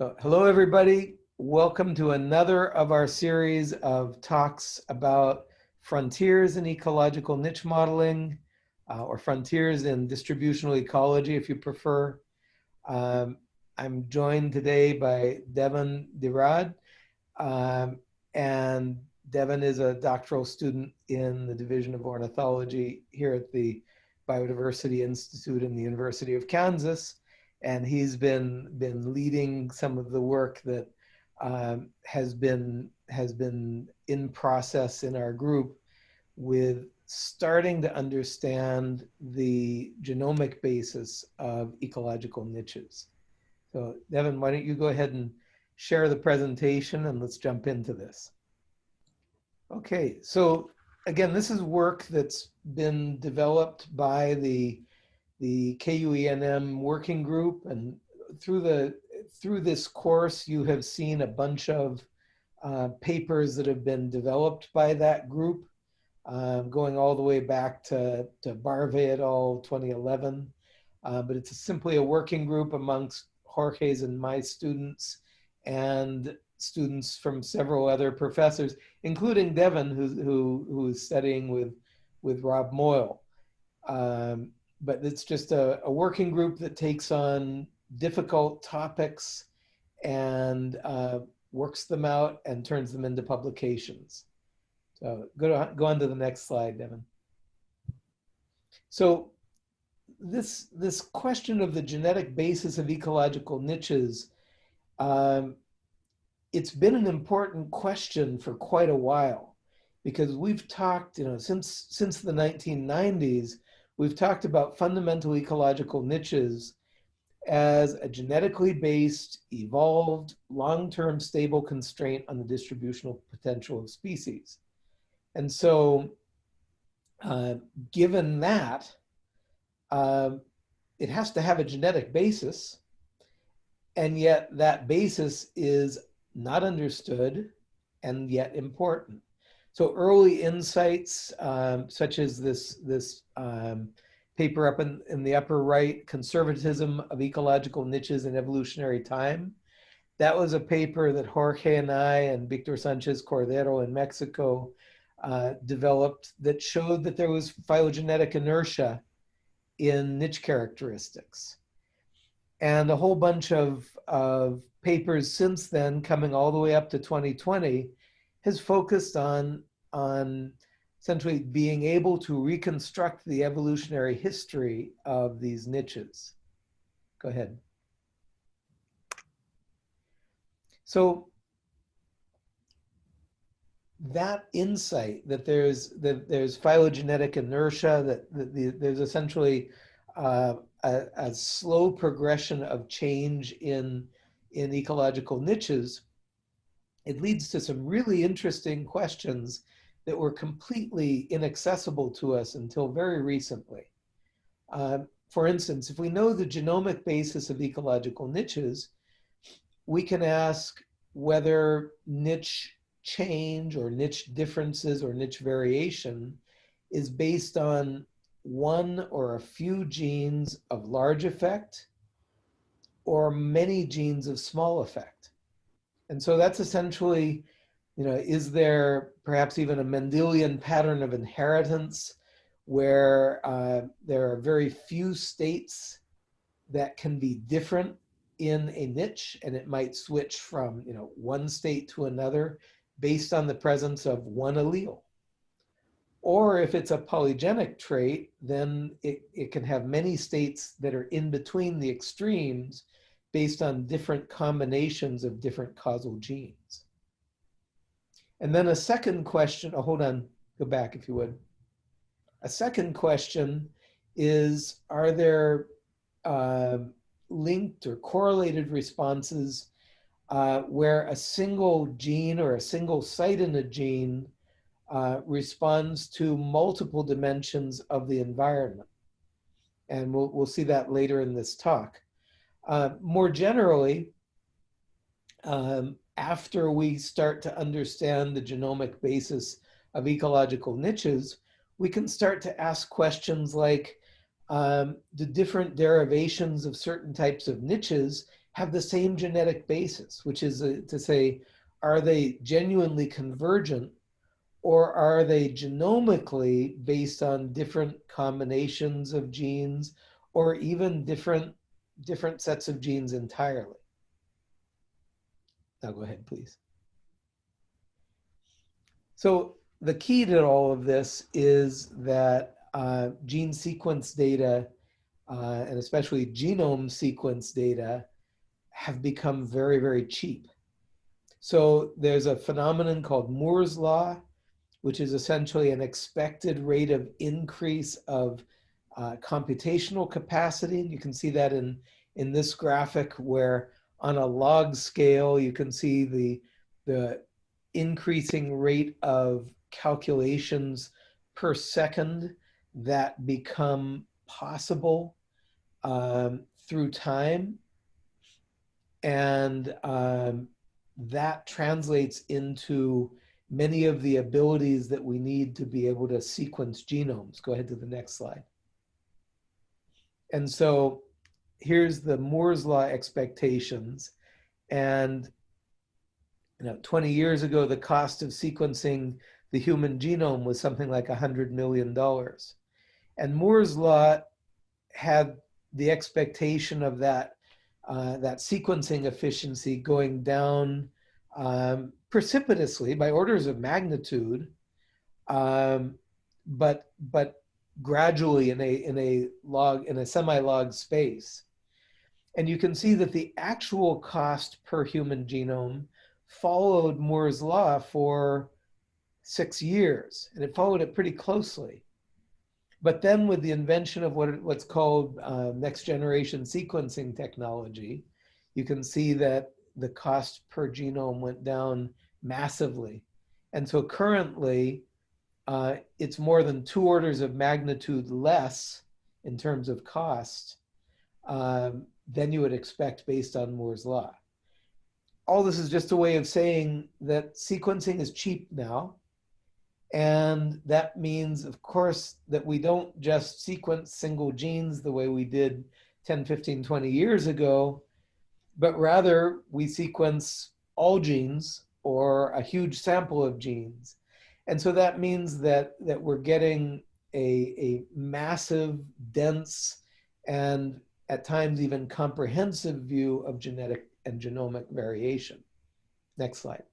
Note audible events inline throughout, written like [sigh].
So hello, everybody. Welcome to another of our series of talks about frontiers in ecological niche modeling uh, or frontiers in distributional ecology, if you prefer. Um, I'm joined today by Devon DeRaad. Um, and Devon is a doctoral student in the Division of Ornithology here at the Biodiversity Institute in the University of Kansas and he's been been leading some of the work that um, has been has been in process in our group with starting to understand the genomic basis of ecological niches. So Devon, why don't you go ahead and share the presentation and let's jump into this. Okay, so again, this is work that's been developed by the the KUENM working group. And through, the, through this course, you have seen a bunch of uh, papers that have been developed by that group, um, going all the way back to, to Barve et al. 2011. Uh, but it's simply a working group amongst Jorge's and my students and students from several other professors, including Devon, who, who, who is studying with, with Rob Moyle. Um, but it's just a, a working group that takes on difficult topics and uh, works them out and turns them into publications. So go, to, go on to the next slide, Devon. So this, this question of the genetic basis of ecological niches, um, it's been an important question for quite a while because we've talked, you know, since, since the 1990s, we've talked about fundamental ecological niches as a genetically based, evolved, long-term stable constraint on the distributional potential of species. And so uh, given that, uh, it has to have a genetic basis, and yet that basis is not understood and yet important. So early insights, um, such as this, this um, paper up in, in the upper right, Conservatism of Ecological Niches in Evolutionary Time. That was a paper that Jorge and I and Victor Sanchez Cordero in Mexico uh, developed that showed that there was phylogenetic inertia in niche characteristics. And a whole bunch of, of papers since then, coming all the way up to 2020, has focused on, on essentially being able to reconstruct the evolutionary history of these niches. Go ahead. So that insight that there's that there's phylogenetic inertia, that, that the, there's essentially uh, a, a, slow progression of change in in ecological niches it leads to some really interesting questions that were completely inaccessible to us until very recently. Uh, for instance, if we know the genomic basis of ecological niches, we can ask whether niche change or niche differences or niche variation is based on one or a few genes of large effect or many genes of small effect. And so that's essentially, you know, is there perhaps even a Mendelian pattern of inheritance where uh, there are very few states that can be different in a niche and it might switch from, you know, one state to another based on the presence of one allele. Or if it's a polygenic trait, then it, it can have many states that are in between the extremes based on different combinations of different causal genes. And then a second question, oh, hold on, go back if you would. A second question is, are there uh, linked or correlated responses uh, where a single gene or a single site in a gene uh, responds to multiple dimensions of the environment? And we'll, we'll see that later in this talk. Uh, more generally, um, after we start to understand the genomic basis of ecological niches, we can start to ask questions like, um, the different derivations of certain types of niches have the same genetic basis, which is uh, to say, are they genuinely convergent or are they genomically based on different combinations of genes or even different, different sets of genes entirely? Now go ahead, please. So the key to all of this is that uh, gene sequence data, uh, and especially genome sequence data, have become very, very cheap. So there's a phenomenon called Moore's law, which is essentially an expected rate of increase of uh, computational capacity. And you can see that in, in this graphic where on a log scale, you can see the, the increasing rate of calculations per second that become possible um, through time. And um, that translates into many of the abilities that we need to be able to sequence genomes. Go ahead to the next slide. And so here's the Moore's law expectations. And you know, 20 years ago, the cost of sequencing the human genome was something like $100 million. And Moore's law had the expectation of that, uh, that sequencing efficiency going down um, precipitously by orders of magnitude, um, but, but gradually in a, in a log, in a semi-log space. And you can see that the actual cost per human genome followed Moore's law for six years, and it followed it pretty closely. But then with the invention of what, what's called uh, next generation sequencing technology, you can see that the cost per genome went down massively. And so currently, uh, it's more than two orders of magnitude less in terms of cost um, than you would expect based on Moore's law. All this is just a way of saying that sequencing is cheap now. And that means, of course, that we don't just sequence single genes the way we did 10, 15, 20 years ago, but rather we sequence all genes or a huge sample of genes. And so that means that, that we're getting a, a massive, dense, and at times even comprehensive view of genetic and genomic variation. Next slide.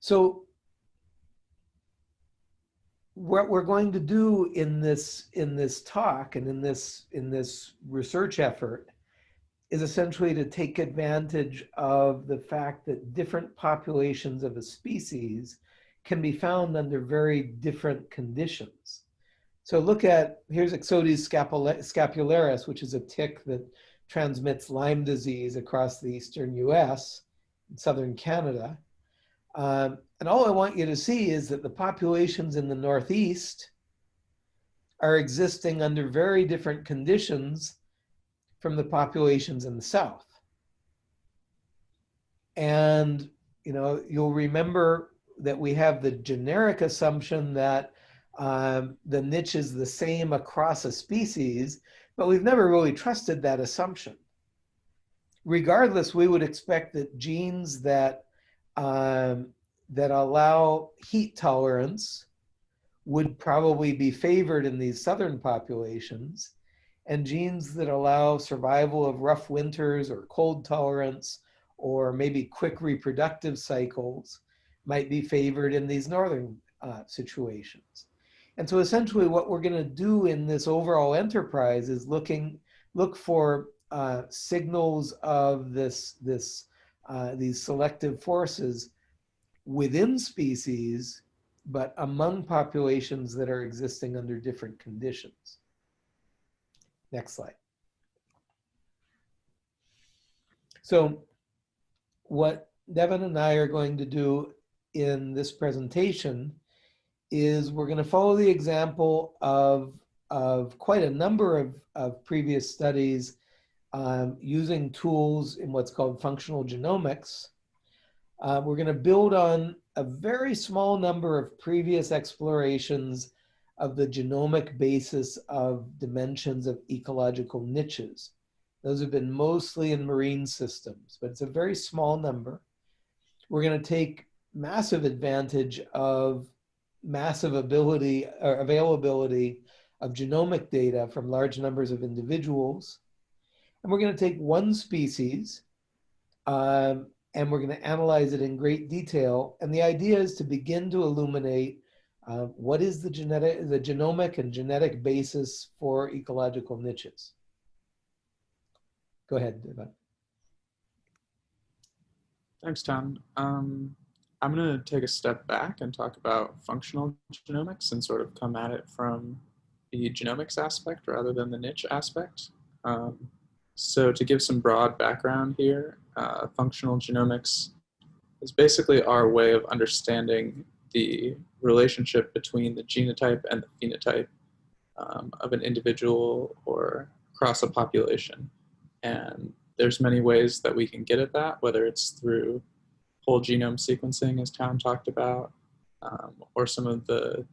So what we're going to do in this in this talk and in this in this research effort is essentially to take advantage of the fact that different populations of a species can be found under very different conditions. So look at, here's Ixodes scapularis, which is a tick that transmits Lyme disease across the eastern US, and southern Canada. Um, and all I want you to see is that the populations in the Northeast are existing under very different conditions from the populations in the South. And, you know, you'll remember that we have the generic assumption that um, the niche is the same across a species, but we've never really trusted that assumption. Regardless, we would expect that genes that um, that allow heat tolerance would probably be favored in these southern populations, and genes that allow survival of rough winters or cold tolerance or maybe quick reproductive cycles might be favored in these northern uh, situations. And so essentially what we're going to do in this overall enterprise is looking, look for uh, signals of this, this, uh, these selective forces within species, but among populations that are existing under different conditions. Next slide. So what Devon and I are going to do in this presentation is we're going to follow the example of, of quite a number of, of previous studies um, using tools in what's called functional genomics. Uh, we're going to build on a very small number of previous explorations of the genomic basis of dimensions of ecological niches. Those have been mostly in marine systems, but it's a very small number. We're going to take massive advantage of massive ability or availability of genomic data from large numbers of individuals. And we're going to take one species um, and we're going to analyze it in great detail. And the idea is to begin to illuminate what is the genetic, the genomic and genetic basis for ecological niches. Go ahead. Thanks, Town. Um, I'm going to take a step back and talk about functional genomics and sort of come at it from the genomics aspect rather than the niche aspect. Um, so to give some broad background here, uh, functional genomics is basically our way of understanding the relationship between the genotype and the phenotype um, of an individual or across a population. And there's many ways that we can get at that, whether it's through whole genome sequencing, as Town talked about, um, or some of the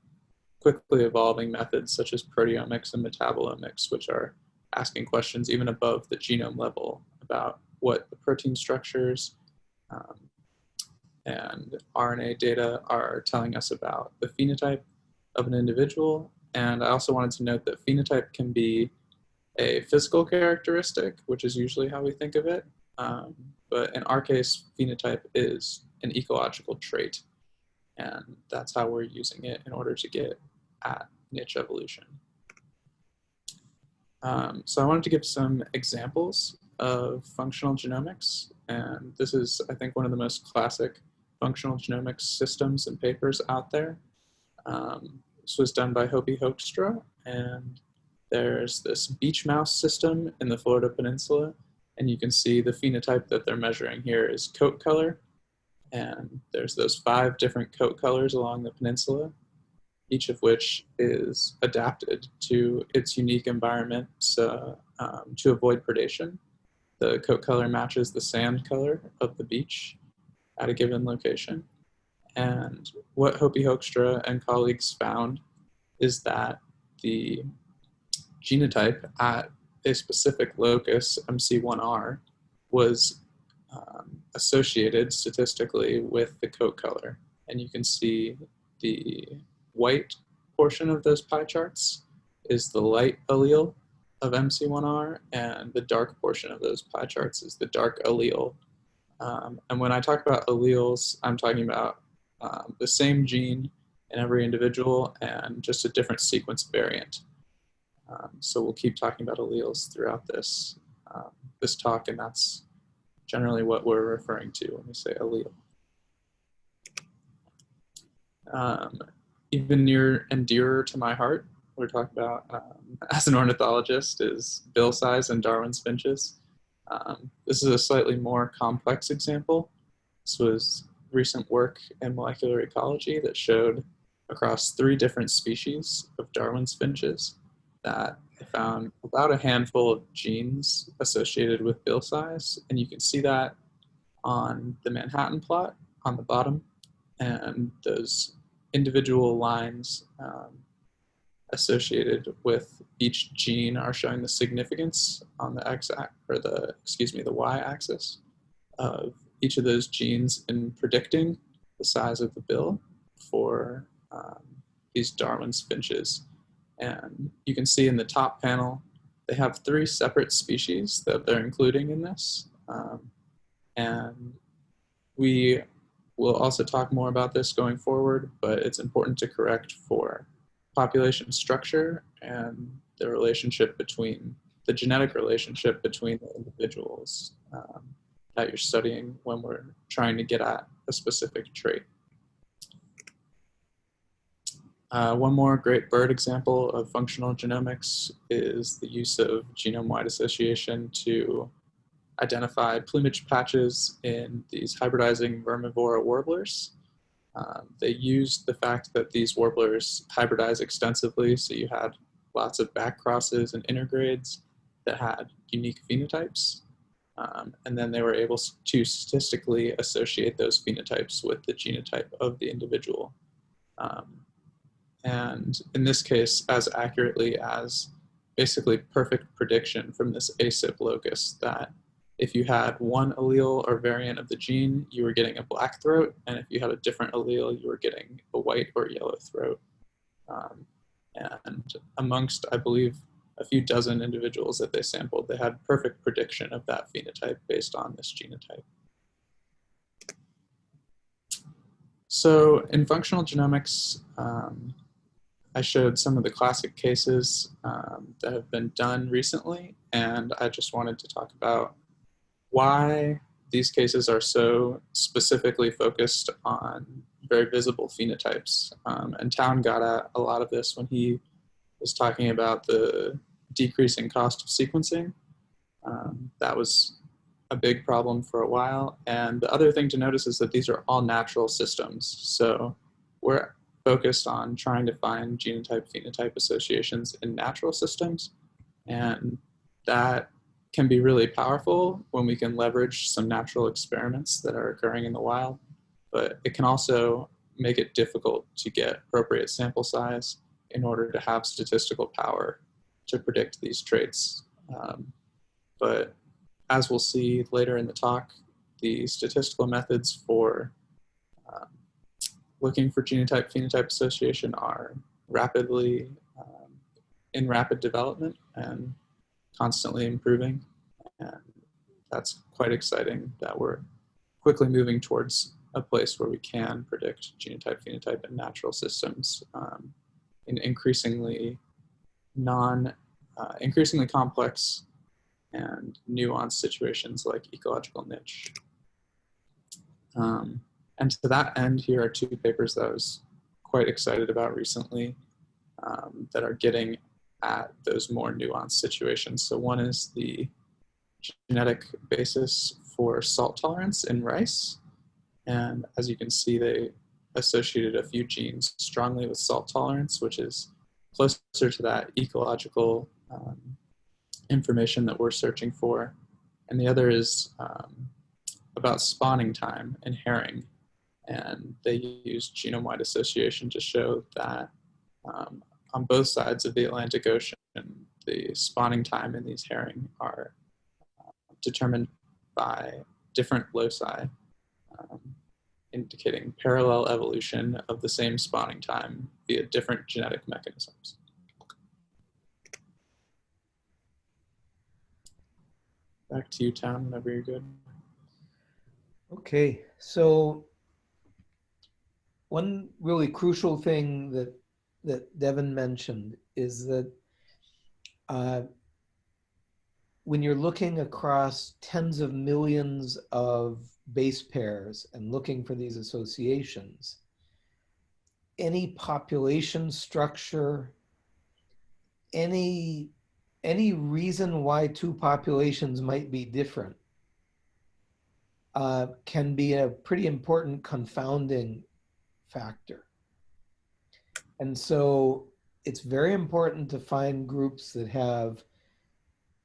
quickly evolving methods such as proteomics and metabolomics, which are asking questions even above the genome level about what the protein structures um, and RNA data are telling us about the phenotype of an individual. And I also wanted to note that phenotype can be a physical characteristic, which is usually how we think of it. Um, but in our case, phenotype is an ecological trait. And that's how we're using it in order to get at niche evolution. Um, so I wanted to give some examples of functional genomics. And this is, I think, one of the most classic functional genomics systems and papers out there. Um, this was done by Hopi Hoekstra, and there's this beach mouse system in the Florida Peninsula, and you can see the phenotype that they're measuring here is coat color, and there's those five different coat colors along the peninsula, each of which is adapted to its unique environment um, to avoid predation. The coat color matches the sand color of the beach at a given location. And what Hopi Hoekstra and colleagues found is that the genotype at a specific locus, MC1R, was um, associated statistically with the coat color. And you can see the white portion of those pie charts is the light allele of MC1R, and the dark portion of those pie charts is the dark allele. Um, and when I talk about alleles, I'm talking about um, the same gene in every individual and just a different sequence variant. Um, so we'll keep talking about alleles throughout this, um, this talk, and that's generally what we're referring to when we say allele. Um, even near and dearer to my heart, we're talking about um, [laughs] as an ornithologist is bill size and Darwin's finches. Um, this is a slightly more complex example. This was recent work in molecular ecology that showed across three different species of Darwin's finches that they found about a handful of genes associated with bill size. And you can see that on the Manhattan plot on the bottom. And those individual lines um, associated with each gene are showing the significance on the x or the excuse me the y-axis of each of those genes in predicting the size of the bill for um, these Darwin's finches. And you can see in the top panel, they have three separate species that they're including in this. Um, and we We'll also talk more about this going forward, but it's important to correct for population structure and the relationship between, the genetic relationship between the individuals um, that you're studying when we're trying to get at a specific trait. Uh, one more great bird example of functional genomics is the use of genome-wide association to identify plumage patches in these hybridizing vermivora warblers. Um, they used the fact that these warblers hybridize extensively, so you had lots of back crosses and intergrades that had unique phenotypes. Um, and then they were able to statistically associate those phenotypes with the genotype of the individual. Um, and in this case, as accurately as basically perfect prediction from this ASIP locus that if you had one allele or variant of the gene, you were getting a black throat, and if you had a different allele, you were getting a white or yellow throat. Um, and amongst, I believe, a few dozen individuals that they sampled, they had perfect prediction of that phenotype based on this genotype. So in functional genomics, um, I showed some of the classic cases um, that have been done recently, and I just wanted to talk about why these cases are so specifically focused on very visible phenotypes. Um, and Town got at a lot of this when he was talking about the decreasing cost of sequencing. Um, that was a big problem for a while. And the other thing to notice is that these are all natural systems. So we're focused on trying to find genotype phenotype associations in natural systems. And that can be really powerful when we can leverage some natural experiments that are occurring in the wild, but it can also make it difficult to get appropriate sample size in order to have statistical power to predict these traits. Um, but as we'll see later in the talk, the statistical methods for um, looking for genotype phenotype association are rapidly um, in rapid development and constantly improving. And that's quite exciting that we're quickly moving towards a place where we can predict genotype, phenotype, and natural systems um, in increasingly non, uh, increasingly complex and nuanced situations like ecological niche. Um, and to that end, here are two papers that I was quite excited about recently um, that are getting at those more nuanced situations. So one is the genetic basis for salt tolerance in rice. And as you can see, they associated a few genes strongly with salt tolerance, which is closer to that ecological um, information that we're searching for. And the other is um, about spawning time in herring. And they use genome-wide association to show that um, on both sides of the Atlantic Ocean, the spawning time in these herring are uh, determined by different loci, um, indicating parallel evolution of the same spawning time via different genetic mechanisms. Back to you, Town, whenever you're good. Okay, so one really crucial thing that that Devon mentioned is that uh, when you're looking across tens of millions of base pairs and looking for these associations, any population structure, any, any reason why two populations might be different uh, can be a pretty important confounding factor. And so it's very important to find groups that have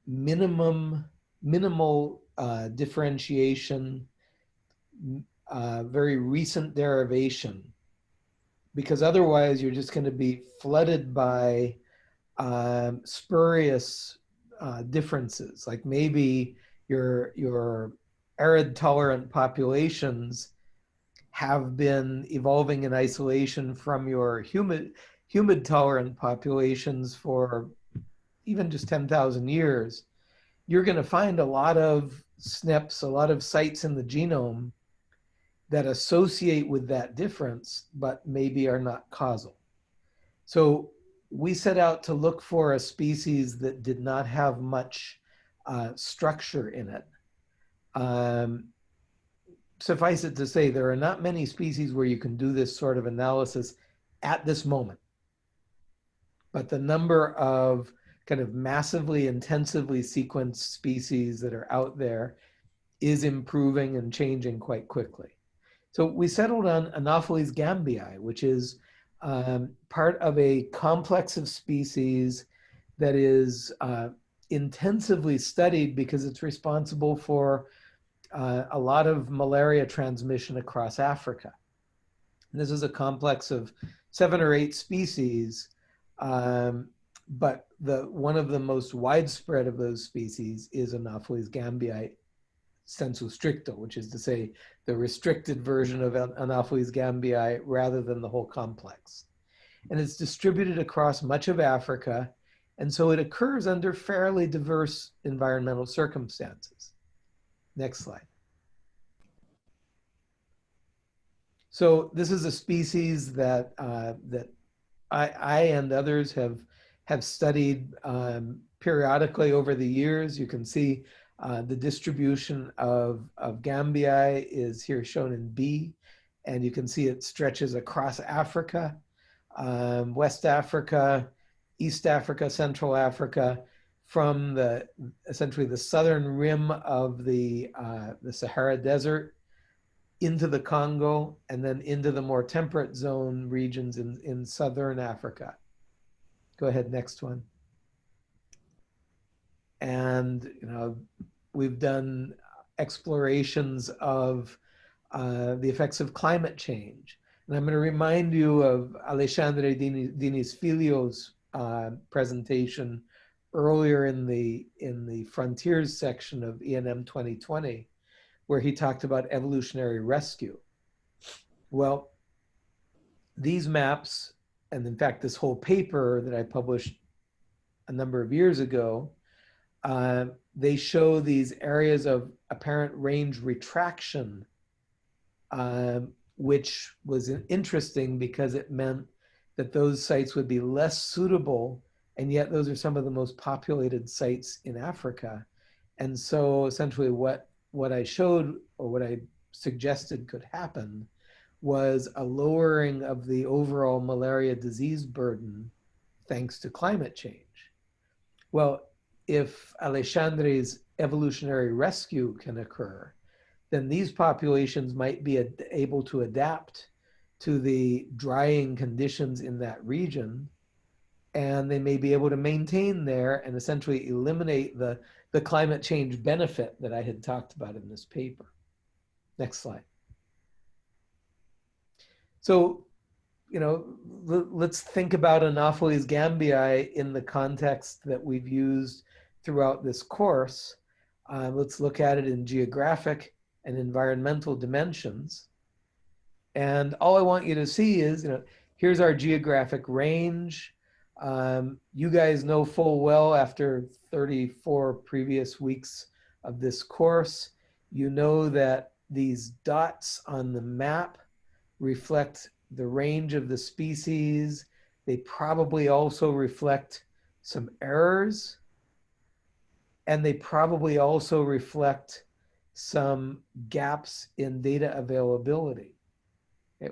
minimum, minimal uh, differentiation, uh, very recent derivation, because otherwise you're just going to be flooded by um, spurious uh, differences. Like maybe your your arid tolerant populations have been evolving in isolation from your humid, humid tolerant populations for even just 10,000 years, you're going to find a lot of SNPs, a lot of sites in the genome that associate with that difference, but maybe are not causal. So we set out to look for a species that did not have much uh, structure in it. Um, suffice it to say, there are not many species where you can do this sort of analysis at this moment. But the number of kind of massively intensively sequenced species that are out there is improving and changing quite quickly. So we settled on Anopheles gambiae, which is um, part of a complex of species that is uh, intensively studied because it's responsible for uh, a lot of malaria transmission across Africa. And this is a complex of seven or eight species um, but the one of the most widespread of those species is Anopheles gambiae sensu stricto, which is to say the restricted version of Anopheles gambiae rather than the whole complex. And it's distributed across much of Africa, and so it occurs under fairly diverse environmental circumstances. Next slide. So this is a species that uh, that I, I, and others have have studied um, periodically over the years. You can see uh, the distribution of, of Gambiae is here shown in B, and you can see it stretches across Africa, um, West Africa, East Africa, Central Africa, from the essentially the southern rim of the, uh, the Sahara Desert into the Congo and then into the more temperate zone regions in, in southern Africa. Go ahead, next one. And, you know, we've done explorations of uh, the effects of climate change. And I'm going to remind you of Alexandre Diniz Filho's uh, presentation earlier in the, in the frontiers section of ENM 2020, where he talked about evolutionary rescue. Well, these maps, and in fact, this whole paper that I published a number of years ago, uh, they show these areas of apparent range retraction, uh, which was interesting because it meant that those sites would be less suitable, and yet those are some of the most populated sites in Africa. And so essentially what what I showed or what I suggested could happen was a lowering of the overall malaria disease burden thanks to climate change. Well, if Alexandre's evolutionary rescue can occur, then these populations might be able to adapt to the drying conditions in that region and they may be able to maintain there and essentially eliminate the the climate change benefit that I had talked about in this paper. Next slide. So, you know, let's think about Anopheles gambiae in the context that we've used throughout this course. Uh, let's look at it in geographic and environmental dimensions. And all I want you to see is, you know, here's our geographic range. Um, you guys know full well after 34 previous weeks of this course, you know that these dots on the map reflect the range of the species. They probably also reflect some errors. And they probably also reflect some gaps in data availability.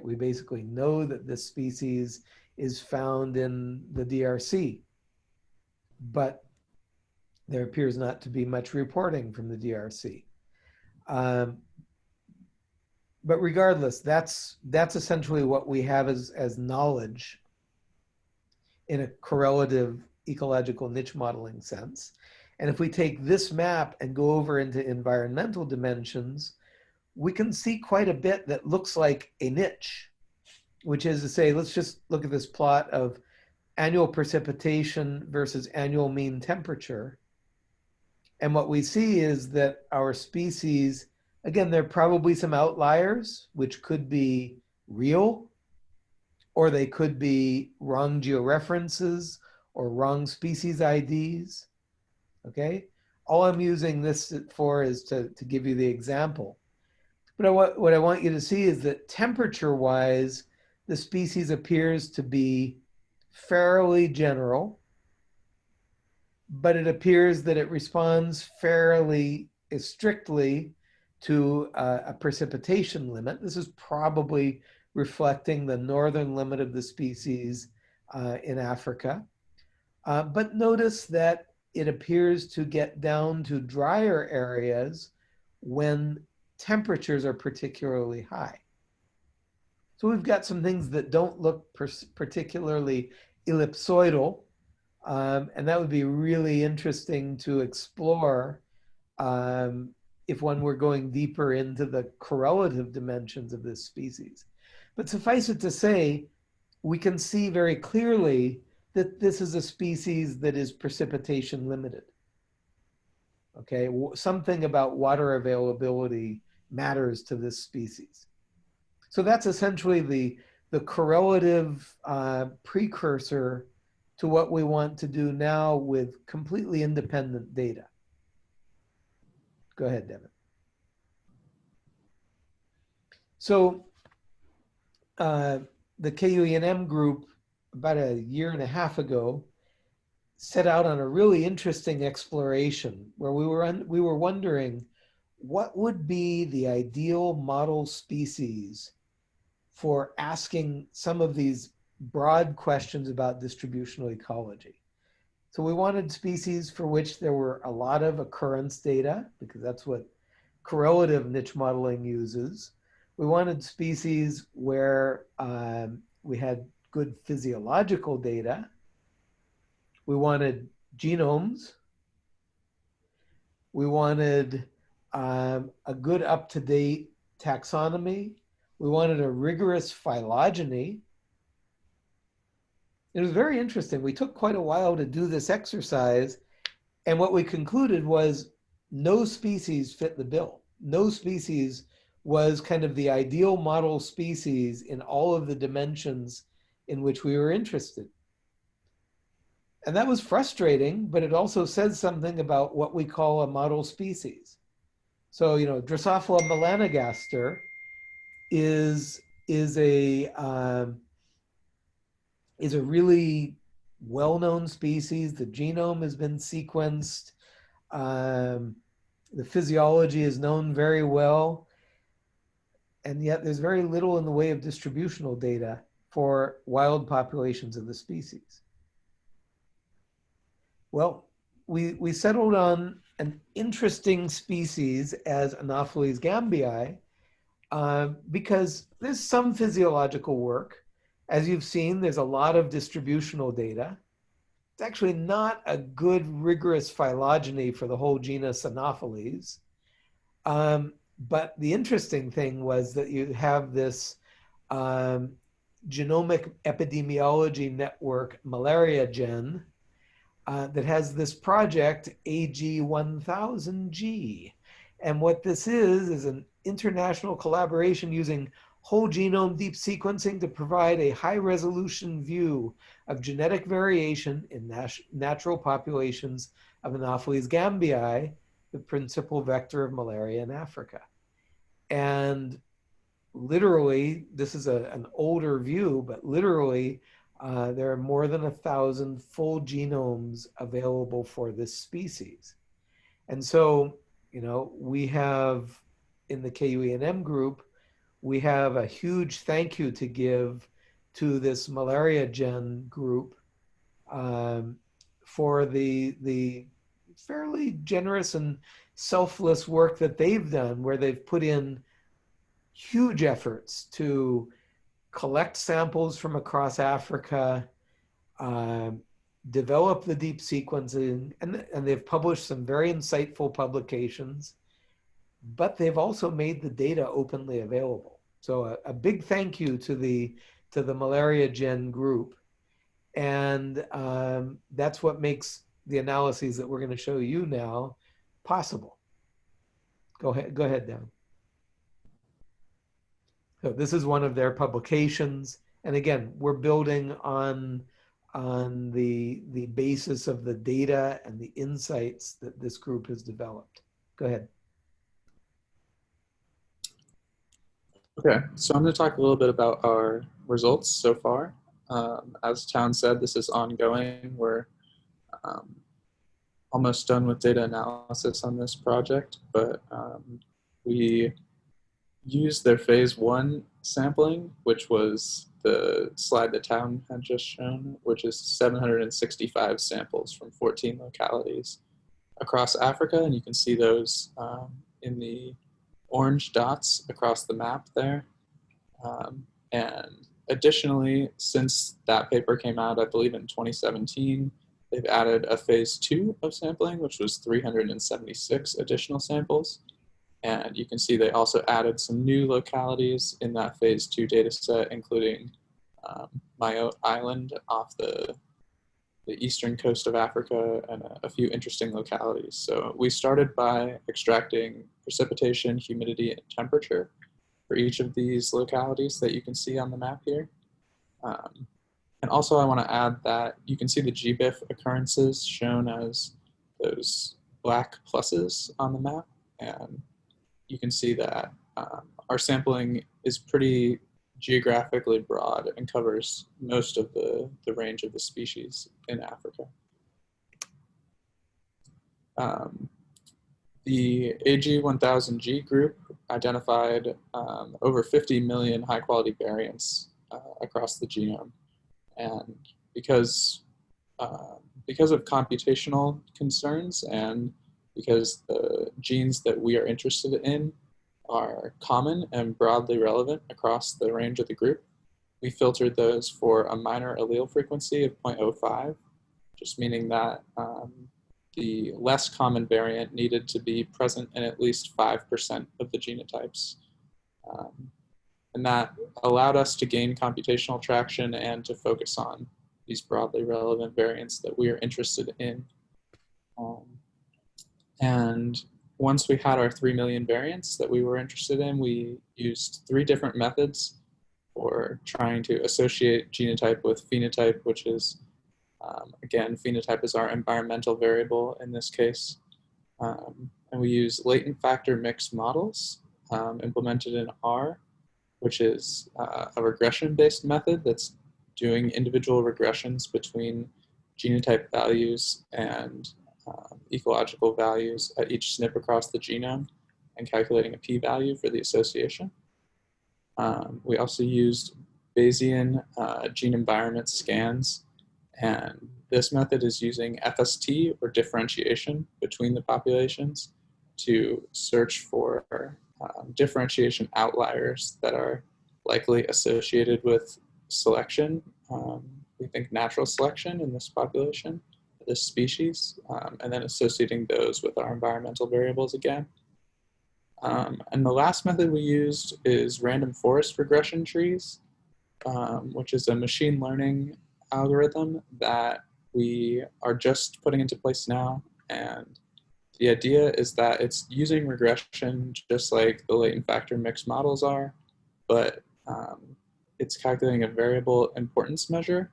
We basically know that this species is found in the DRC. But there appears not to be much reporting from the DRC. Um, but regardless, that's that's essentially what we have as, as knowledge in a correlative ecological niche modeling sense. And if we take this map and go over into environmental dimensions, we can see quite a bit that looks like a niche which is to say, let's just look at this plot of annual precipitation versus annual mean temperature. And what we see is that our species, again, there are probably some outliers, which could be real, or they could be wrong georeferences or wrong species IDs, okay? All I'm using this for is to, to give you the example. But I, what I want you to see is that temperature-wise, the species appears to be fairly general, but it appears that it responds fairly strictly to uh, a precipitation limit. This is probably reflecting the northern limit of the species uh, in Africa. Uh, but notice that it appears to get down to drier areas when temperatures are particularly high. So we've got some things that don't look particularly ellipsoidal. Um, and that would be really interesting to explore um, if one were going deeper into the correlative dimensions of this species. But suffice it to say, we can see very clearly that this is a species that is precipitation limited. Okay, something about water availability matters to this species. So that's essentially the, the correlative uh, precursor to what we want to do now with completely independent data. Go ahead, Devon. So uh, the KUENM group about a year and a half ago set out on a really interesting exploration where we were we were wondering what would be the ideal model species for asking some of these broad questions about distributional ecology. So we wanted species for which there were a lot of occurrence data because that's what correlative niche modeling uses. We wanted species where um, we had good physiological data. We wanted genomes. We wanted um, a good up-to-date taxonomy. We wanted a rigorous phylogeny. It was very interesting. We took quite a while to do this exercise. And what we concluded was no species fit the bill. No species was kind of the ideal model species in all of the dimensions in which we were interested. And that was frustrating, but it also says something about what we call a model species. So, you know, Drosophila melanogaster is, is, a, um, is a really well-known species. The genome has been sequenced. Um, the physiology is known very well and yet there's very little in the way of distributional data for wild populations of the species. Well, we, we settled on an interesting species as Anopheles gambiae uh, because there's some physiological work. As you've seen, there's a lot of distributional data. It's actually not a good rigorous phylogeny for the whole genus Anopheles. Um, but the interesting thing was that you have this um, genomic epidemiology network, MalariaGen, uh, that has this project AG1000G. And what this is, is an international collaboration using whole genome deep sequencing to provide a high resolution view of genetic variation in nat natural populations of Anopheles gambiae, the principal vector of malaria in Africa. And literally, this is a, an older view, but literally, uh, there are more than a thousand full genomes available for this species. And so, you know, we have in the KUENM group, we have a huge thank you to give to this malaria gen group um, for the, the fairly generous and selfless work that they've done where they've put in huge efforts to collect samples from across Africa, uh, develop the deep sequencing, and, and they've published some very insightful publications, but they've also made the data openly available. So a, a big thank you to the, to the Malaria Gen group. And um, that's what makes the analyses that we're going to show you now possible. Go ahead, go ahead, Dan. So this is one of their publications. And again, we're building on, on the, the basis of the data and the insights that this group has developed. Go ahead. Okay, so I'm going to talk a little bit about our results so far. Um, as Town said, this is ongoing. We're um, almost done with data analysis on this project, but um, we used their phase one sampling, which was the slide that Town had just shown, which is 765 samples from 14 localities across Africa. And you can see those um, in the orange dots across the map there. Um, and additionally, since that paper came out, I believe in 2017, they've added a phase two of sampling, which was 376 additional samples. And you can see they also added some new localities in that phase two data set, including um, Mayotte Island off the the eastern coast of Africa and a, few interesting localities. So we started by extracting precipitation, humidity, and temperature for each of these localities that you can see on the map here. Um, and also I want to add that you can see the GBIF occurrences shown as those black pluses on the map. And you can see that um, our sampling is pretty geographically broad and covers most of the, the range of the species in Africa. Um, the AG1000G group identified um, over 50 million high quality variants uh, across the genome. And because, uh, because of computational concerns and because the genes that we are interested in are common and broadly relevant across the range of the group. We filtered those for a minor allele frequency of 0.05, just meaning that um, the less common variant needed to be present in at least 5% of the genotypes. Um, and that allowed us to gain computational traction and to focus on these broadly relevant variants that we are interested in. Um, and once we had our 3 million variants that we were interested in, we used three different methods for trying to associate genotype with phenotype, which is, um, again, phenotype is our environmental variable in this case. Um, and we use latent factor mixed models um, implemented in R, which is uh, a regression-based method that's doing individual regressions between genotype values and um, ecological values at each SNP across the genome and calculating a p-value for the association. Um, we also used Bayesian uh, gene environment scans, and this method is using FST or differentiation between the populations to search for um, differentiation outliers that are likely associated with selection. Um, we think natural selection in this population this species, um, and then associating those with our environmental variables again. Um, and the last method we used is random forest regression trees, um, which is a machine learning algorithm that we are just putting into place now. And the idea is that it's using regression just like the latent factor mixed models are, but um, it's calculating a variable importance measure,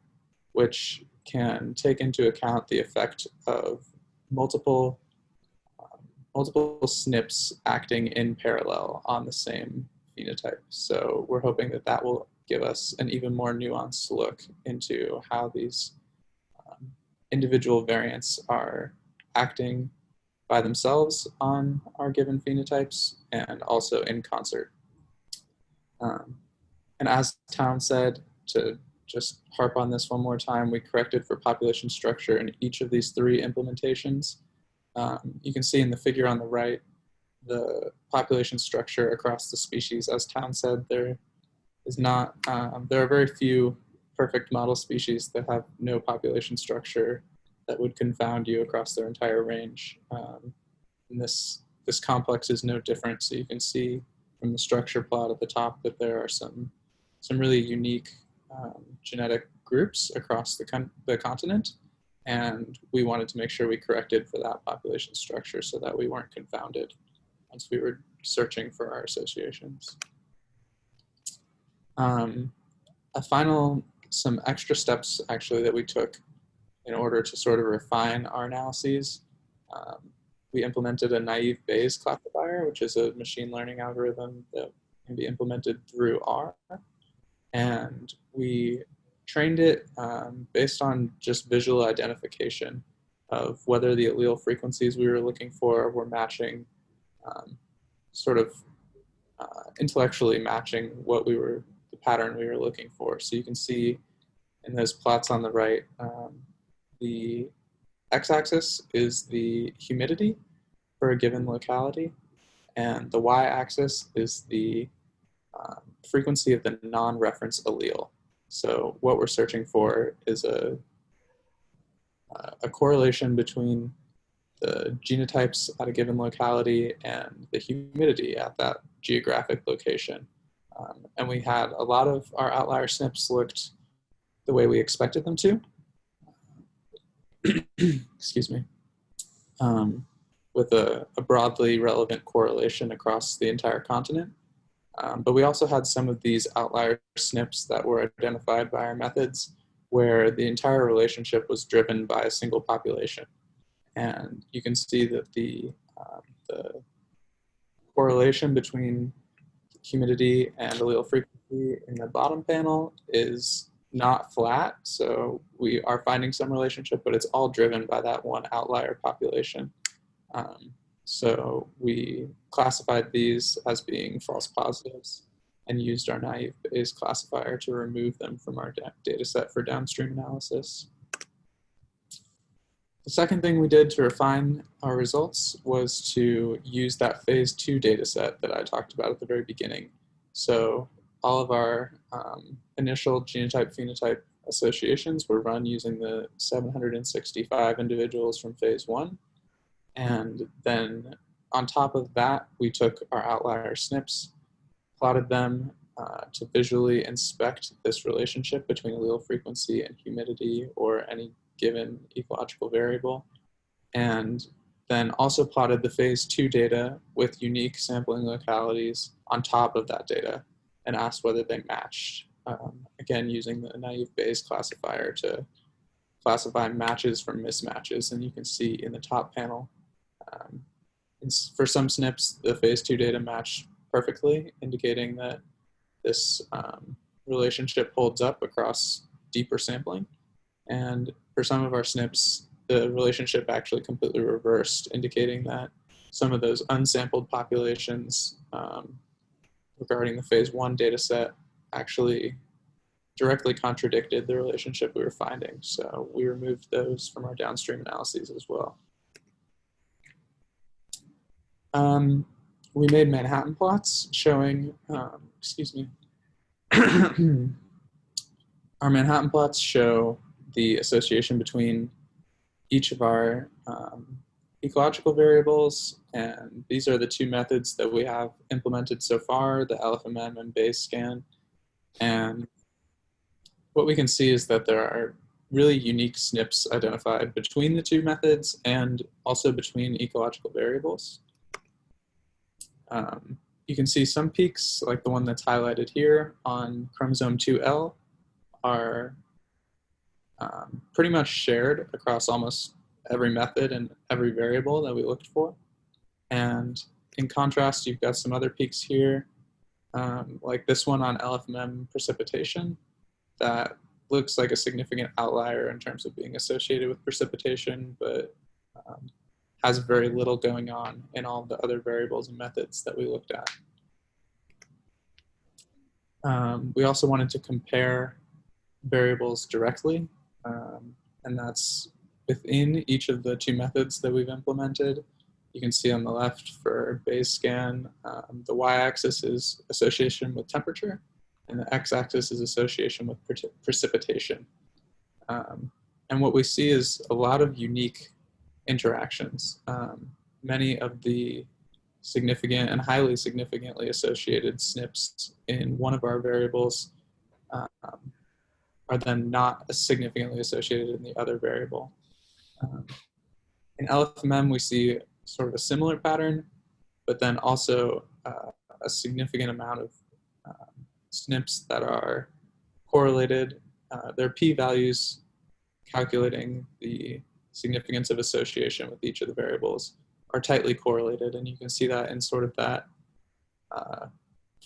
which can take into account the effect of multiple um, multiple SNPs acting in parallel on the same phenotype. So we're hoping that that will give us an even more nuanced look into how these um, individual variants are acting by themselves on our given phenotypes and also in concert. Um, and as Town said, to just harp on this one more time, we corrected for population structure in each of these three implementations. Um, you can see in the figure on the right, the population structure across the species. As Town said, there is not, um, there are very few perfect model species that have no population structure that would confound you across their entire range. Um, and this, this complex is no different. So you can see from the structure plot at the top that there are some, some really unique um, genetic groups across the, con the continent. And we wanted to make sure we corrected for that population structure so that we weren't confounded once we were searching for our associations. Um, a final, some extra steps actually that we took in order to sort of refine our analyses. Um, we implemented a naive Bayes classifier, which is a machine learning algorithm that can be implemented through R and we trained it um, based on just visual identification of whether the allele frequencies we were looking for were matching, um, sort of uh, intellectually matching what we were, the pattern we were looking for. So you can see in those plots on the right, um, the x-axis is the humidity for a given locality, and the y-axis is the um, frequency of the non-reference allele. So what we're searching for is a, a correlation between the genotypes at a given locality and the humidity at that geographic location. Um, and we had a lot of our outlier SNPs looked the way we expected them to. [clears throat] excuse me, um, with a, a, broadly relevant correlation across the entire continent. Um, but we also had some of these outlier SNPs that were identified by our methods where the entire relationship was driven by a single population. And you can see that the, um, the correlation between humidity and allele frequency in the bottom panel is not flat. So we are finding some relationship, but it's all driven by that one outlier population. Um, so we classified these as being false positives and used our naive Bayes classifier to remove them from our data set for downstream analysis. The second thing we did to refine our results was to use that phase two data set that I talked about at the very beginning. So all of our um, initial genotype phenotype associations were run using the 765 individuals from phase one. And then on top of that, we took our outlier SNPs, plotted them uh, to visually inspect this relationship between allele frequency and humidity or any given ecological variable. And then also plotted the phase two data with unique sampling localities on top of that data and asked whether they matched. Um, again, using the naive Bayes classifier to classify matches from mismatches. And you can see in the top panel, um, for some SNPs, the phase two data match perfectly, indicating that this um, relationship holds up across deeper sampling. And for some of our SNPs, the relationship actually completely reversed, indicating that some of those unsampled populations um, regarding the phase one data set actually directly contradicted the relationship we were finding. So we removed those from our downstream analyses as well. Um, we made Manhattan plots showing, um, excuse me, [clears throat] our Manhattan plots show the association between each of our um, ecological variables, and these are the two methods that we have implemented so far, the LFMM and Bayescan. And what we can see is that there are really unique SNPs identified between the two methods and also between ecological variables. Um, you can see some peaks, like the one that's highlighted here on chromosome 2L, are um, pretty much shared across almost every method and every variable that we looked for. And in contrast, you've got some other peaks here, um, like this one on LFMM precipitation that looks like a significant outlier in terms of being associated with precipitation, but um, has very little going on in all the other variables and methods that we looked at. Um, we also wanted to compare variables directly, um, and that's within each of the two methods that we've implemented. You can see on the left for Bayescan, um, the y-axis is association with temperature, and the x-axis is association with pre precipitation. Um, and what we see is a lot of unique interactions. Um, many of the significant and highly significantly associated SNPs in one of our variables um, are then not significantly associated in the other variable. Um, in LFMM, we see sort of a similar pattern, but then also uh, a significant amount of um, SNPs that are correlated. Uh, their p-values calculating the significance of association with each of the variables are tightly correlated. And you can see that in sort of that uh,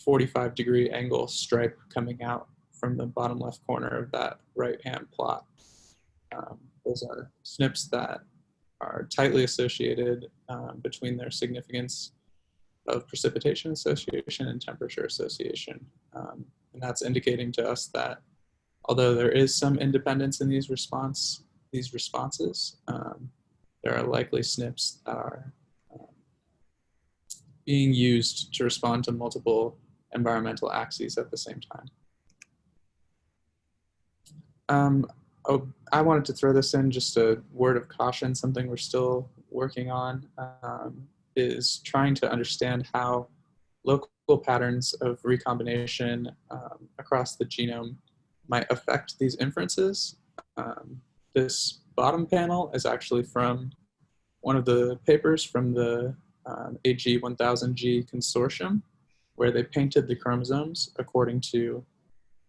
45 degree angle stripe coming out from the bottom left corner of that right hand plot. Um, those are SNPs that are tightly associated um, between their significance of precipitation association and temperature association. Um, and that's indicating to us that although there is some independence in these response, these responses, um, there are likely SNPs that are um, being used to respond to multiple environmental axes at the same time. Um, oh, I wanted to throw this in just a word of caution, something we're still working on, um, is trying to understand how local patterns of recombination um, across the genome might affect these inferences. Um, this bottom panel is actually from one of the papers from the um, AG1000G consortium, where they painted the chromosomes according to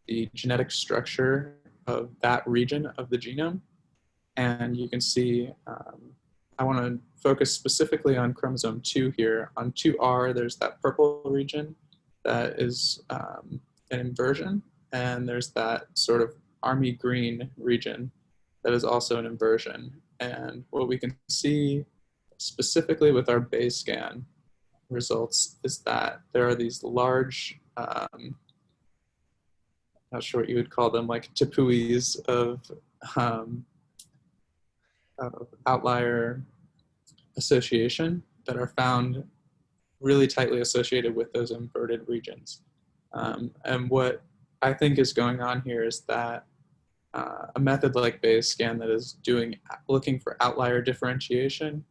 the genetic structure of that region of the genome. And you can see, um, I want to focus specifically on chromosome 2 here. On 2R, there's that purple region that is um, an inversion, and there's that sort of army green region that is also an inversion. And what we can see specifically with our Bayescan results is that there are these large, um, not sure what you would call them, like tepuis of, um, of outlier association that are found really tightly associated with those inverted regions. Um, and what I think is going on here is that uh, a method like Bayescan that is doing looking for outlier differentiation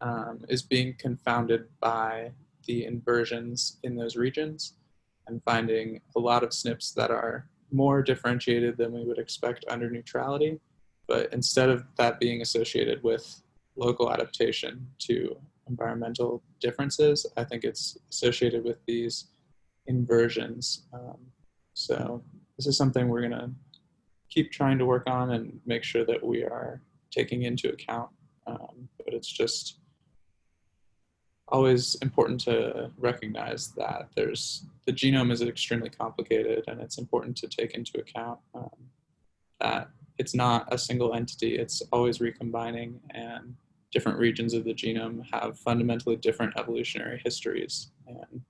um, is being confounded by the inversions in those regions and finding a lot of SNPs that are more differentiated than we would expect under neutrality. But instead of that being associated with local adaptation to environmental differences, I think it's associated with these inversions. Um, so this is something we're going to keep trying to work on and make sure that we are taking into account. Um, but it's just always important to recognize that there's the genome is extremely complicated and it's important to take into account um, that it's not a single entity it's always recombining and different regions of the genome have fundamentally different evolutionary histories and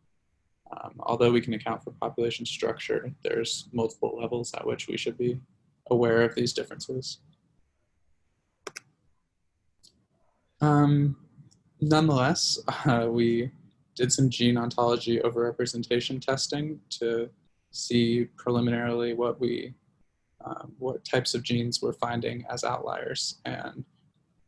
um, although we can account for population structure there's multiple levels at which we should be aware of these differences um, nonetheless, uh, we did some gene ontology overrepresentation testing to see preliminarily what we, um, what types of genes we're finding as outliers. And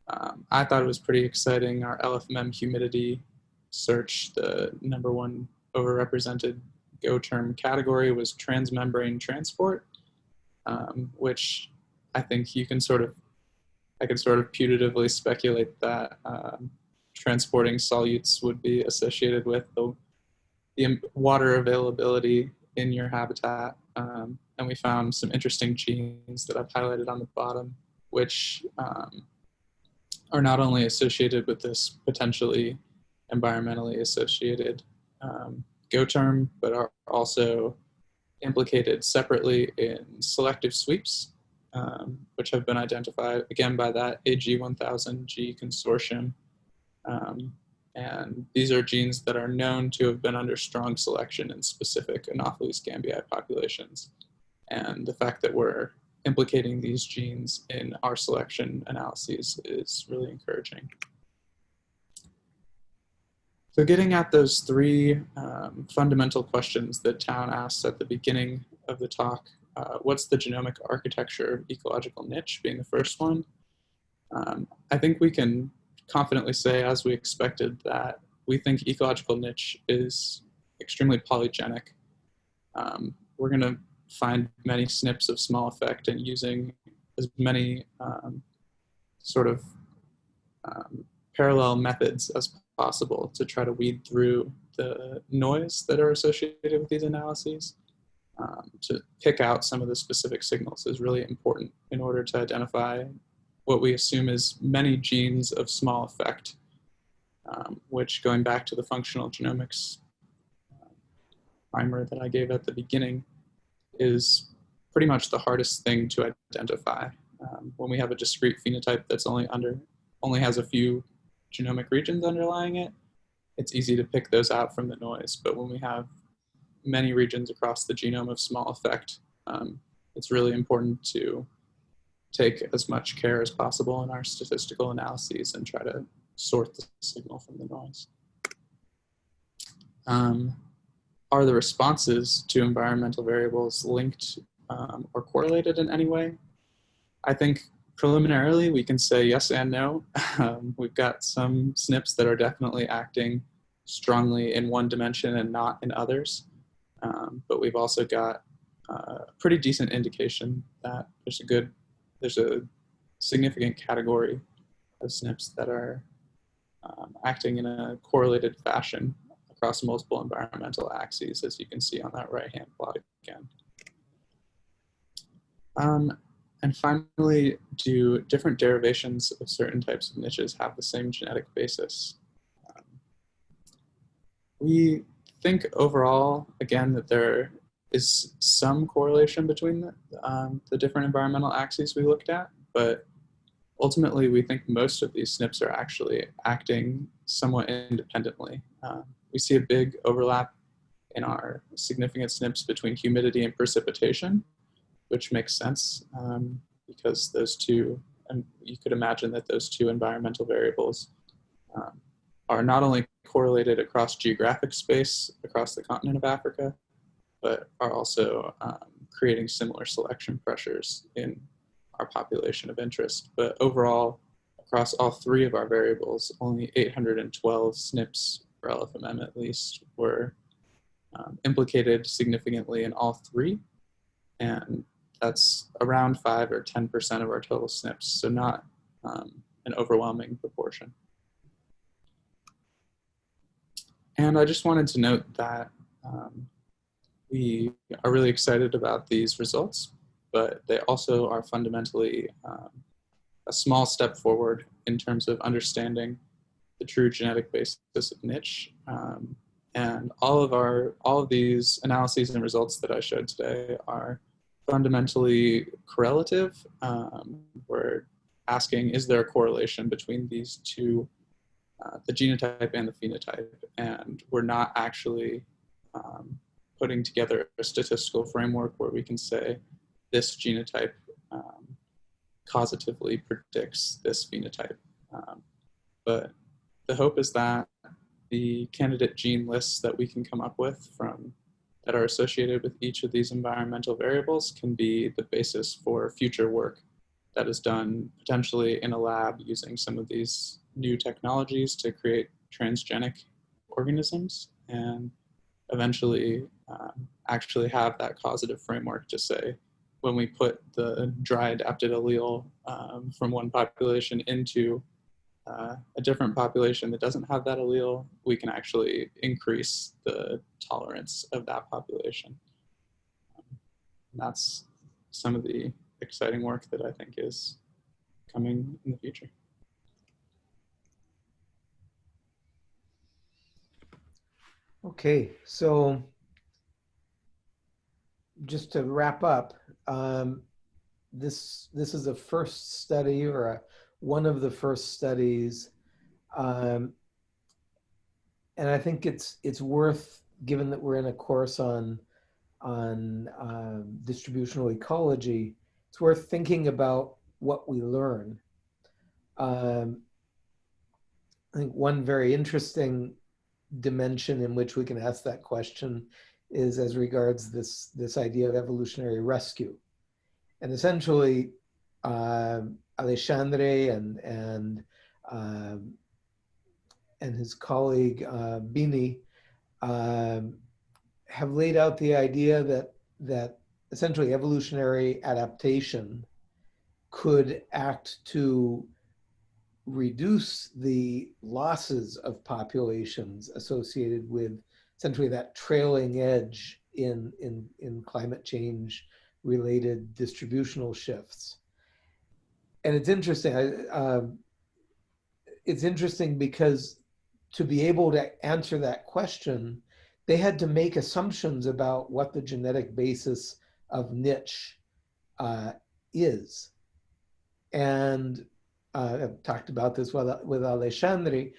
um, I thought it was pretty exciting. Our LFMM humidity search, the number one overrepresented GO term category was transmembrane transport, um, which I think you can sort of, I could sort of putatively speculate that um, transporting solutes would be associated with the, the water availability in your habitat. Um, and we found some interesting genes that I've highlighted on the bottom, which um, are not only associated with this potentially environmentally associated um, GO term, but are also implicated separately in selective sweeps, um, which have been identified again by that AG1000G consortium um, and these are genes that are known to have been under strong selection in specific Anopheles gambiae populations. And the fact that we're implicating these genes in our selection analyses is really encouraging. So getting at those three um, fundamental questions that Town asked at the beginning of the talk, uh, what's the genomic architecture of ecological niche being the first one, um, I think we can confidently say, as we expected, that we think ecological niche is extremely polygenic. Um, we're going to find many SNPs of small effect and using as many um, sort of um, parallel methods as possible to try to weed through the noise that are associated with these analyses. Um, to pick out some of the specific signals is really important in order to identify what we assume is many genes of small effect, um, which going back to the functional genomics uh, primer that I gave at the beginning is pretty much the hardest thing to identify. Um, when we have a discrete phenotype that's only under, only has a few genomic regions underlying it, it's easy to pick those out from the noise. But when we have many regions across the genome of small effect, um, it's really important to take as much care as possible in our statistical analyses and try to sort the signal from the noise. Um, are the responses to environmental variables linked um, or correlated in any way? I think preliminarily we can say yes and no. [laughs] Um, we've got some SNPs that are definitely acting strongly in one dimension and not in others. Um, but we've also got uh, a pretty decent indication that there's a good there's a significant category of SNPs that are um, acting in a correlated fashion across multiple environmental axes, as you can see on that right-hand plot again. Um, and finally, do different derivations of certain types of niches have the same genetic basis? Um, we think overall, again, that there is some correlation between the, um, the different environmental axes we looked at, but ultimately we think most of these SNPs are actually acting somewhat independently. Uh, we see a big overlap in our significant SNPs between humidity and precipitation, which makes sense um, because those two, and you could imagine that those two environmental variables um, are not only correlated across geographic space across the continent of Africa, but are also um, creating similar selection pressures in our population of interest. But overall, across all three of our variables, only 812 SNPs, for LFMM at least, were um, implicated significantly in all three. And that's around 5 or 10% of our total SNPs, so not um, an overwhelming proportion. And I just wanted to note that um, we are really excited about these results, but they also are fundamentally um, a small step forward in terms of understanding the true genetic basis of niche. Um, and all of our, all of these analyses and results that I showed today are fundamentally correlative. Um, we're asking, is there a correlation between these two, uh, the genotype and the phenotype? And we're not actually um, putting together a statistical framework where we can say this genotype um, causatively predicts this phenotype. Um, but the hope is that the candidate gene lists that we can come up with from that are associated with each of these environmental variables can be the basis for future work that is done potentially in a lab using some of these new technologies to create transgenic organisms and eventually um, actually have that causative framework to say when we put the dry adapted allele um, from one population into uh, a different population that doesn't have that allele, we can actually increase the tolerance of that population. Um, that's some of the exciting work that I think is coming in the future. Okay, so just to wrap up, um, this this is a first study or a, one of the first studies, um, and I think it's it's worth, given that we're in a course on on um, distributional ecology, it's worth thinking about what we learn. Um, I think one very interesting dimension in which we can ask that question is as regards this, this idea of evolutionary rescue. And essentially, uh, Alexandre and, and, uh, and his colleague uh, Bini um, have laid out the idea that, that essentially evolutionary adaptation could act to reduce the losses of populations associated with essentially that trailing edge in, in, in climate change related distributional shifts. And it's interesting, uh, it's interesting because to be able to answer that question, they had to make assumptions about what the genetic basis of niche uh, is. And uh, I've talked about this with, with Alexandre,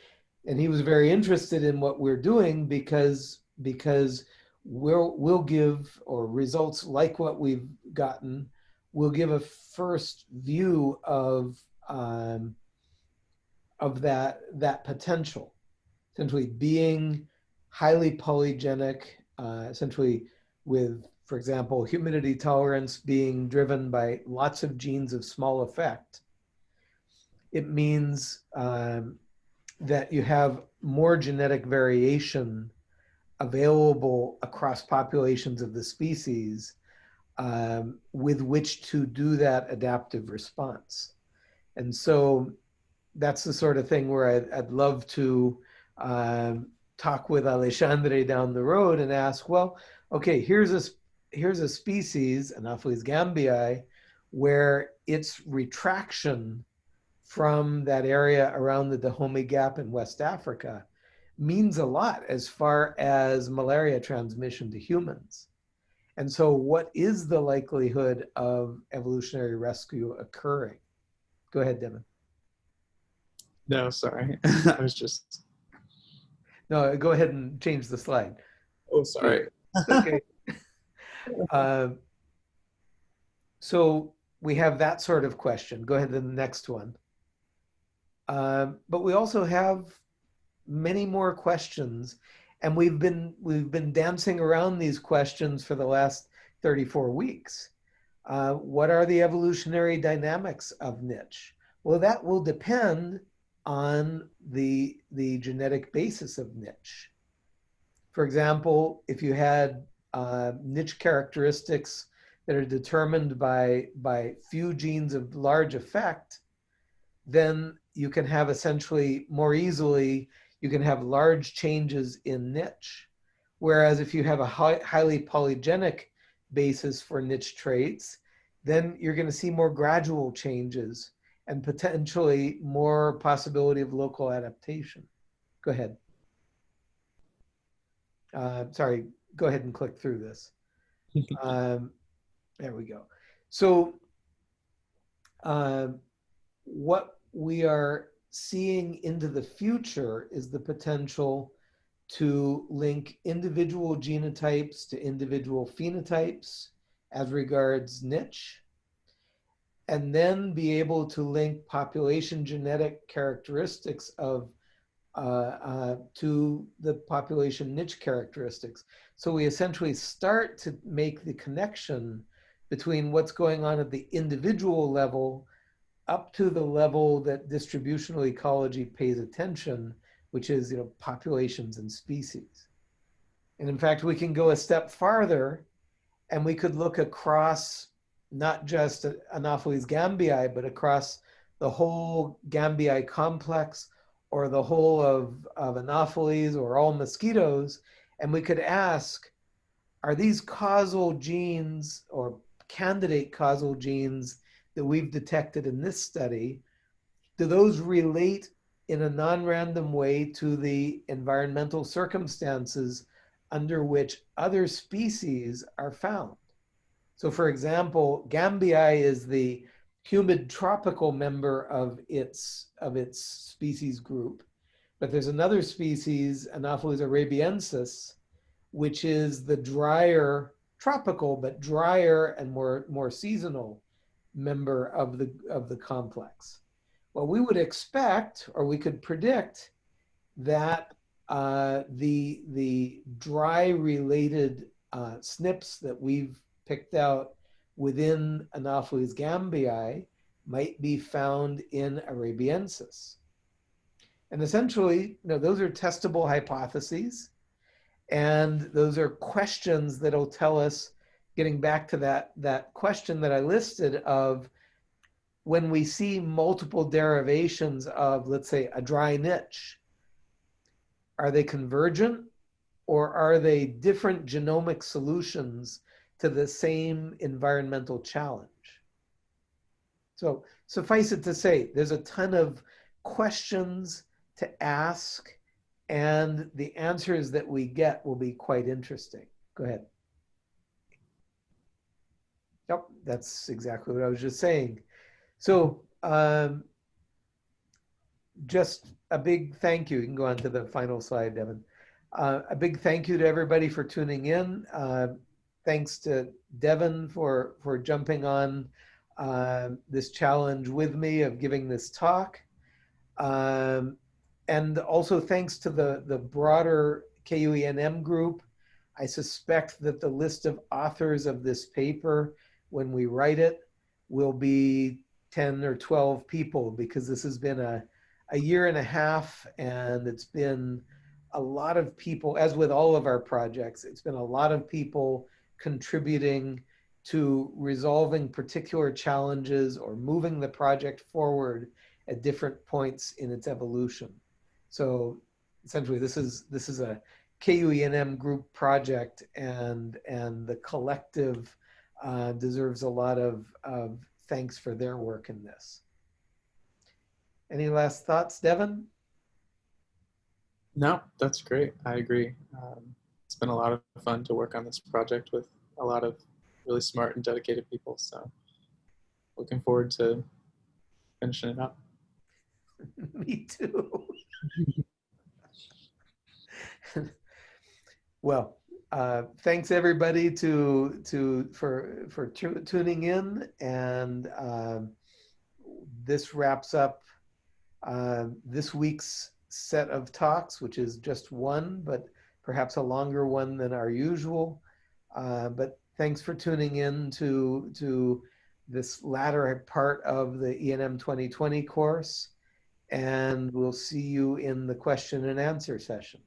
and he was very interested in what we're doing because because we'll we'll give or results like what we've gotten will give a first view of um, of that that potential. Essentially being highly polygenic uh, essentially with for example humidity tolerance being driven by lots of genes of small effect. It means um, that you have more genetic variation available across populations of the species um, with which to do that adaptive response. And so that's the sort of thing where I'd, I'd love to um, talk with Alexandre down the road and ask, well, okay, here's a, here's a species, Anopheles gambiae, where its retraction from that area around the Dahomey Gap in West Africa means a lot as far as malaria transmission to humans. And so what is the likelihood of evolutionary rescue occurring? Go ahead, Devon. No, sorry. [laughs] I was just. No, go ahead and change the slide. Oh, sorry. okay. [laughs] uh, so we have that sort of question. Go ahead to the next one. Uh, but we also have many more questions and we've been we've been dancing around these questions for the last 34 weeks. Uh, what are the evolutionary dynamics of niche? Well, that will depend on the, the genetic basis of niche. For example, if you had uh, niche characteristics that are determined by, by few genes of large effect, then you can have essentially more easily, you can have large changes in niche. Whereas if you have a high, highly polygenic basis for niche traits, then you're going to see more gradual changes and potentially more possibility of local adaptation. Go ahead. Uh, sorry, go ahead and click through this. [laughs] um, there we go. So uh, what we are seeing into the future is the potential to link individual genotypes to individual phenotypes as regards niche and then be able to link population genetic characteristics of uh, uh, to the population niche characteristics. So we essentially start to make the connection between what's going on at the individual level up to the level that distributional ecology pays attention, which is you know populations and species. And in fact, we can go a step farther and we could look across not just Anopheles gambiae, but across the whole gambiae complex or the whole of, of Anopheles or all mosquitoes. And we could ask, are these causal genes or candidate causal genes that we've detected in this study, do those relate in a non-random way to the environmental circumstances under which other species are found? So for example, Gambiae is the humid tropical member of its, of its species group. But there's another species, Anopheles arabiensis, which is the drier tropical, but drier and more, more seasonal member of the, of the complex. Well, we would expect, or we could predict that uh, the, the dry related uh, SNPs that we've picked out within Anopheles gambiae might be found in arabiensis. And essentially, you know, those are testable hypotheses. And those are questions that'll tell us, getting back to that, that question that I listed of when we see multiple derivations of, let's say, a dry niche, are they convergent or are they different genomic solutions to the same environmental challenge. So suffice it to say, there's a ton of questions to ask and the answers that we get will be quite interesting. Go ahead. Yep, that's exactly what I was just saying. So um, just a big thank you. You can go on to the final slide, Devon. Uh, a big thank you to everybody for tuning in. Uh, thanks to Devon for, for jumping on uh, this challenge with me of giving this talk. Um, and also thanks to the, the broader KUENM group. I suspect that the list of authors of this paper, when we write it, will be 10 or 12 people because this has been a, a year and a half and it's been a lot of people, as with all of our projects, it's been a lot of people contributing to resolving particular challenges or moving the project forward at different points in its evolution. So essentially this is this is a KUENM group project and and the collective uh, deserves a lot of, of thanks for their work in this. Any last thoughts, Devon? No, that's great. I agree. Um, it's been a lot of fun to work on this project with a lot of really smart and dedicated people. So looking forward to finishing it up. [laughs] Me too. [laughs] well, uh, thanks everybody to to for for tu tuning in, and um, this wraps up uh, this week's set of talks, which is just one, but perhaps a longer one than our usual. Uh, but thanks for tuning in to to this latter part of the ENM 2020 course, and we'll see you in the question and answer session.